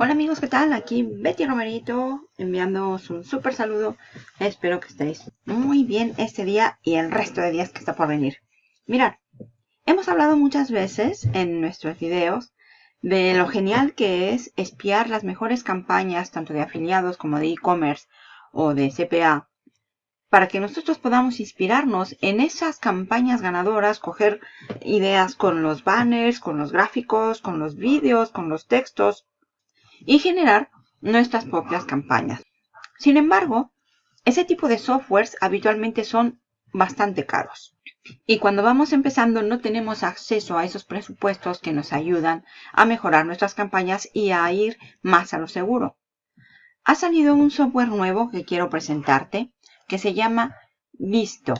Hola amigos, ¿qué tal? Aquí Betty Romerito enviándoos un súper saludo. Espero que estéis muy bien este día y el resto de días que está por venir. Mirad, hemos hablado muchas veces en nuestros videos de lo genial que es espiar las mejores campañas tanto de afiliados como de e-commerce o de CPA para que nosotros podamos inspirarnos en esas campañas ganadoras, coger ideas con los banners, con los gráficos, con los vídeos, con los textos y generar nuestras propias campañas. Sin embargo, ese tipo de softwares habitualmente son bastante caros. Y cuando vamos empezando no tenemos acceso a esos presupuestos que nos ayudan a mejorar nuestras campañas y a ir más a lo seguro. Ha salido un software nuevo que quiero presentarte que se llama Visto.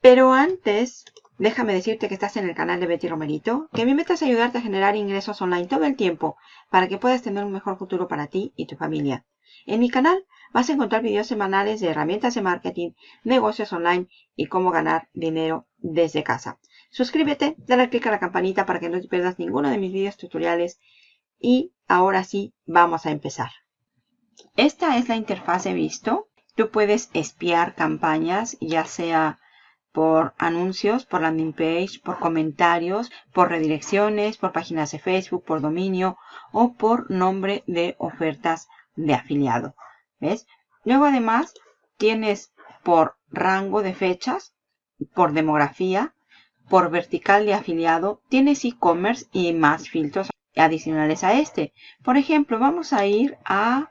Pero antes Déjame decirte que estás en el canal de Betty Romerito, que mi meta es ayudarte a generar ingresos online todo el tiempo para que puedas tener un mejor futuro para ti y tu familia. En mi canal vas a encontrar videos semanales de herramientas de marketing, negocios online y cómo ganar dinero desde casa. Suscríbete, dale clic a la campanita para que no te pierdas ninguno de mis videos tutoriales y ahora sí, vamos a empezar. Esta es la interfaz de Visto. Tú puedes espiar campañas, ya sea por anuncios, por landing page, por comentarios, por redirecciones, por páginas de Facebook, por dominio o por nombre de ofertas de afiliado. ¿Ves? Luego además tienes por rango de fechas, por demografía, por vertical de afiliado, tienes e-commerce y más filtros adicionales a este. Por ejemplo, vamos a ir a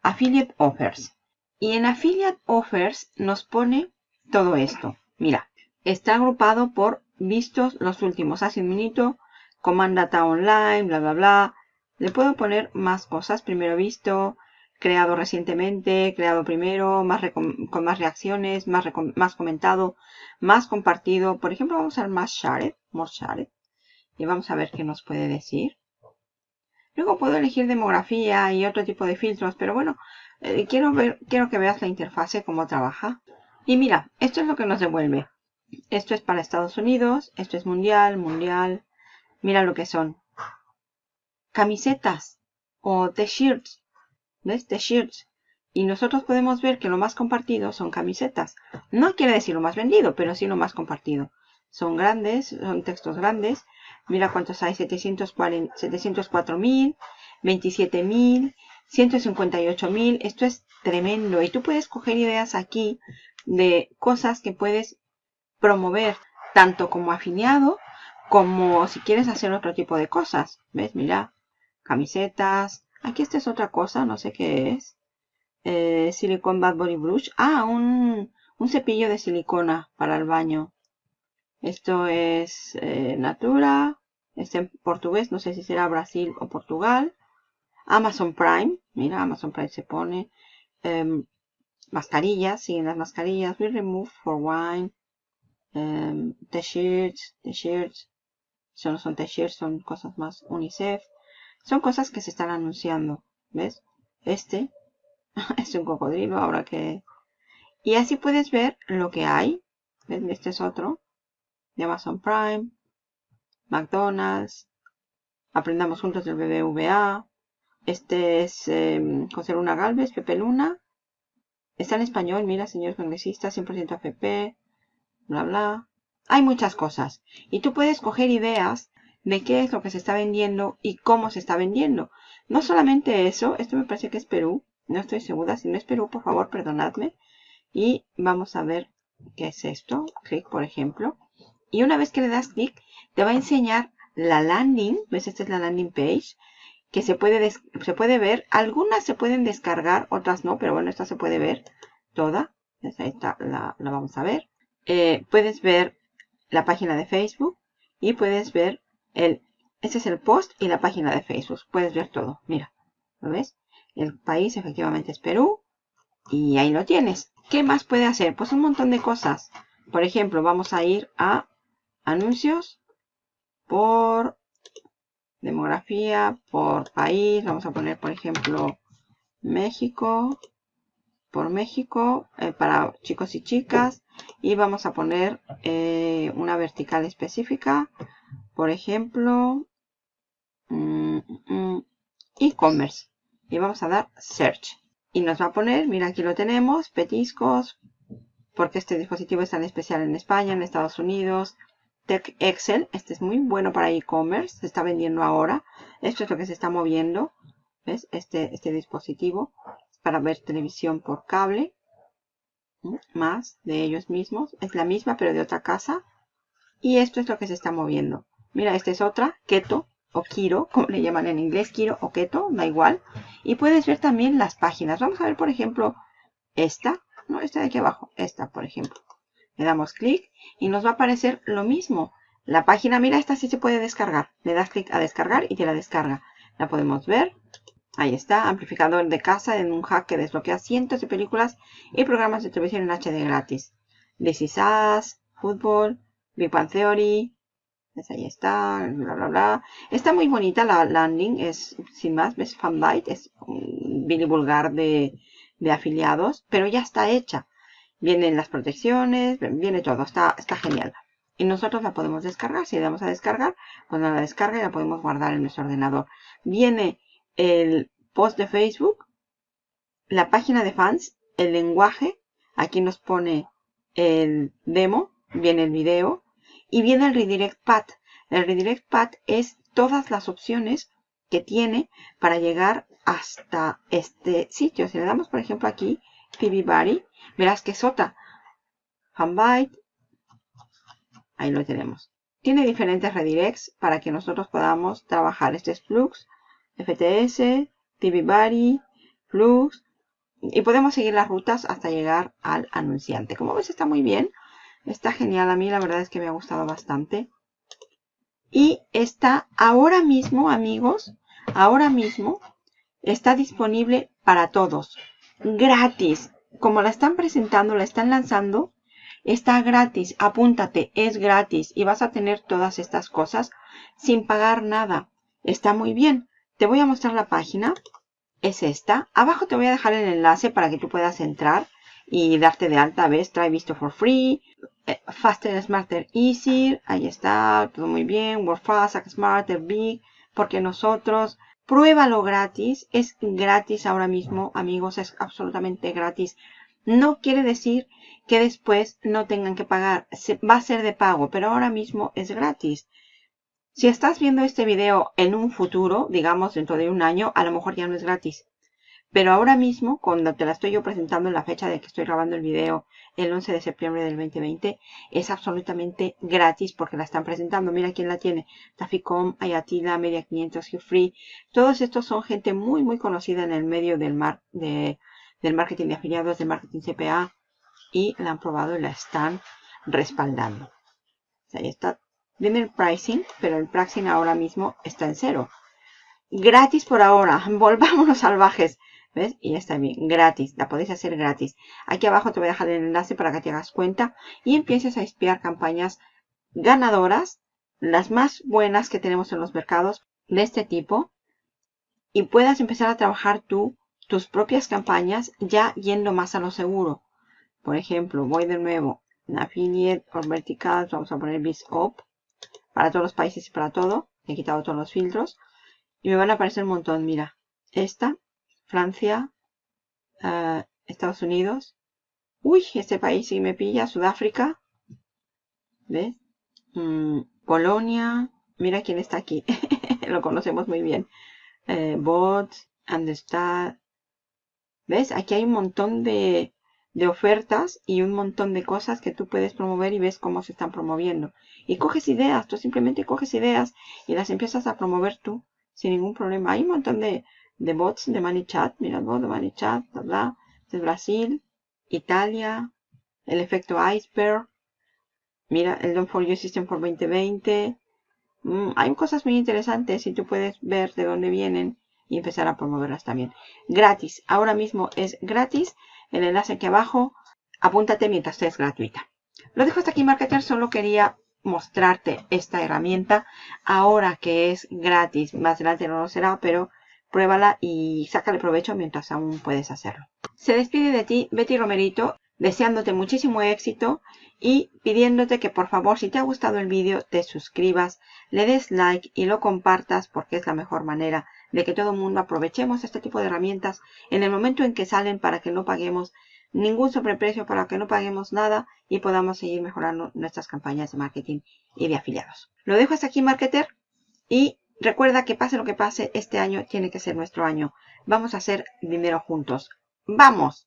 Affiliate Offers. Y en Affiliate Offers nos pone todo esto. Mira, está agrupado por vistos los últimos. Hace un minuto, Command Data Online, bla, bla, bla. Le puedo poner más cosas. Primero visto, creado recientemente, creado primero, más con más reacciones, más, más comentado, más compartido. Por ejemplo, vamos a ver más shared, more shared. Y vamos a ver qué nos puede decir. Luego puedo elegir demografía y otro tipo de filtros, pero bueno, eh, quiero, ver, quiero que veas la interfase, cómo trabaja. Y mira, esto es lo que nos devuelve. Esto es para Estados Unidos, esto es mundial, mundial. Mira lo que son. Camisetas o t-shirts. ¿Ves? T-shirts. Y nosotros podemos ver que lo más compartido son camisetas. No quiere decir lo más vendido, pero sí lo más compartido. Son grandes, son textos grandes. Mira cuántos hay, 704.000, 27.000, 158.000. Esto es tremendo. Y tú puedes coger ideas aquí de cosas que puedes promover tanto como afiliado como si quieres hacer otro tipo de cosas. ¿Ves? Mira, camisetas. Aquí esta es otra cosa, no sé qué es. Eh, Silicon Bad Body Brush. Ah, un, un, cepillo de silicona para el baño. Esto es eh, Natura. Este en portugués, no sé si será Brasil o Portugal. Amazon Prime. Mira, Amazon Prime se pone. Em, mascarillas, siguen las mascarillas. We remove for wine. Um, t-shirts, t-shirts. No son t-shirts, son cosas más UNICEF. Son cosas que se están anunciando. ¿Ves? Este es un cocodrilo ahora que... Y así puedes ver lo que hay. ¿Ves? Este es otro. De Amazon Prime. McDonald's. Aprendamos juntos del BBVA. Este es eh, José Luna Galvez, Pepe Luna. Está en español, mira, señor congresista, 100% AFP, bla, bla. Hay muchas cosas. Y tú puedes coger ideas de qué es lo que se está vendiendo y cómo se está vendiendo. No solamente eso, esto me parece que es Perú. No estoy segura. Si no es Perú, por favor, perdonadme. Y vamos a ver qué es esto. Clic, por ejemplo. Y una vez que le das clic, te va a enseñar la landing. ¿Ves? Esta es la landing page. Que se puede, se puede ver. Algunas se pueden descargar, otras no. Pero bueno, esta se puede ver toda. Ahí está, la, la vamos a ver. Eh, puedes ver la página de Facebook y puedes ver el, este es el post y la página de Facebook. Puedes ver todo. Mira, ¿lo ves? El país efectivamente es Perú y ahí lo tienes. ¿Qué más puede hacer? Pues un montón de cosas. Por ejemplo, vamos a ir a anuncios por demografía, por país. Vamos a poner, por ejemplo, México por México eh, para chicos y chicas y vamos a poner eh, una vertical específica por ejemplo mm, mm, e-commerce. Y vamos a dar search. Y nos va a poner, mira aquí lo tenemos, petiscos, porque este dispositivo es tan especial en España, en Estados Unidos. Excel, este es muy bueno para e-commerce, se está vendiendo ahora. Esto es lo que se está moviendo, ¿ves? Este, este dispositivo para ver televisión por cable. Más de ellos mismos, es la misma pero de otra casa. Y esto es lo que se está moviendo. Mira, esta es otra, Keto o Kiro, como le llaman en inglés, Kiro o Keto, da igual. Y puedes ver también las páginas. Vamos a ver, por ejemplo, esta, no, esta de aquí abajo, esta, por ejemplo. Le damos clic y nos va a aparecer lo mismo. La página, mira, esta sí se puede descargar. Le das clic a descargar y te la descarga. La podemos ver. Ahí está, amplificador de casa en un hack que desbloquea cientos de películas y programas de televisión en HD gratis. This is Us, Fútbol, Big Bang Theory, pues ahí está, bla, bla, bla. Está muy bonita la landing, es sin más, ves Fanbyte, es un Billy Vulgar de, de afiliados, pero ya está hecha. Vienen las protecciones, viene todo, está, está genial. Y nosotros la podemos descargar, si le damos a descargar, cuando la descarga la podemos guardar en nuestro ordenador. Viene el post de Facebook, la página de fans, el lenguaje, aquí nos pone el demo, viene el video, y viene el Redirect Path. El Redirect Path es todas las opciones que tiene para llegar hasta este sitio. Si le damos, por ejemplo, aquí, TV Que sota. Fanbyte. Ahí lo tenemos. Tiene diferentes redirects para que nosotros podamos trabajar. Este es Flux, FTS, TV Body, Flux. Y podemos seguir las rutas hasta llegar al anunciante. Como ves, está muy bien. Está genial. A mí la verdad es que me ha gustado bastante. Y está ahora mismo, amigos, ahora mismo está disponible para todos. Gratis. Como la están presentando, la están lanzando, está gratis. Apúntate, es gratis. Y vas a tener todas estas cosas sin pagar nada. Está muy bien. Te voy a mostrar la página. Es esta. Abajo te voy a dejar el enlace para que tú puedas entrar y darte de alta. ¿Ves? Try Visto for free. Eh, faster, Smarter, Easier. Ahí está. Todo muy bien. Work Fast, Smarter, Big. Porque nosotros... Pruébalo gratis. Es gratis ahora mismo, amigos. Es absolutamente gratis. No quiere decir que después no tengan que pagar. Se, va a ser de pago, pero ahora mismo es gratis. Si estás viendo este video en un futuro, digamos dentro de un año, a lo mejor ya no es gratis. Pero ahora mismo, cuando te la estoy yo presentando en la fecha de que estoy grabando el video, el 11 de septiembre del 2020, es absolutamente gratis porque la están presentando. Mira quién la tiene. Taficom, Ayatila, Media 500, Free. Todos estos son gente muy, muy conocida en el medio del, mar, de, del marketing de afiliados, del marketing CPA. Y la han probado y la están respaldando. ahí está. Viene el pricing, pero el pricing ahora mismo está en cero. Gratis por ahora. Volvámonos salvajes. ¿Ves? Y ya está bien, gratis, la podéis hacer gratis. Aquí abajo te voy a dejar el enlace para que te hagas cuenta y empieces a espiar campañas ganadoras, las más buenas que tenemos en los mercados de este tipo y puedas empezar a trabajar tú tus propias campañas ya yendo más a lo seguro. Por ejemplo, voy de nuevo en Affiliate o Vertical, vamos a poner BizOp para todos los países y para todo. He quitado todos los filtros y me van a aparecer un montón. Mira, esta Francia, uh, Estados Unidos. Uy, este país sí me pilla. Sudáfrica. ¿Ves? Mm, Polonia. Mira quién está aquí. Lo conocemos muy bien. Eh, bots, Andestad. ¿Ves? Aquí hay un montón de, de ofertas y un montón de cosas que tú puedes promover y ves cómo se están promoviendo. Y coges ideas, tú simplemente coges ideas y las empiezas a promover tú sin ningún problema. Hay un montón de, de bots de ManyChat, mira bot de ManyChat, bla, bla, de Brasil, Italia, el efecto iceberg, mira el Don't For You System for 2020, mm, hay cosas muy interesantes y tú puedes ver de dónde vienen y empezar a promoverlas también. Gratis, ahora mismo es gratis, el enlace aquí abajo, apúntate mientras estés gratuita. Lo dejo hasta aquí, Marketer, solo quería mostrarte esta herramienta. Ahora que es gratis, más adelante no lo será, pero pruébala y sácale provecho mientras aún puedes hacerlo. Se despide de ti Betty Romerito deseándote muchísimo éxito y pidiéndote que por favor si te ha gustado el vídeo te suscribas, le des like y lo compartas porque es la mejor manera de que todo el mundo aprovechemos este tipo de herramientas en el momento en que salen para que no paguemos ningún sobreprecio, para que no paguemos nada y podamos seguir mejorando nuestras campañas de marketing y de afiliados. Lo dejo hasta aquí, marketer, y Recuerda que pase lo que pase, este año tiene que ser nuestro año. Vamos a hacer dinero juntos. ¡Vamos!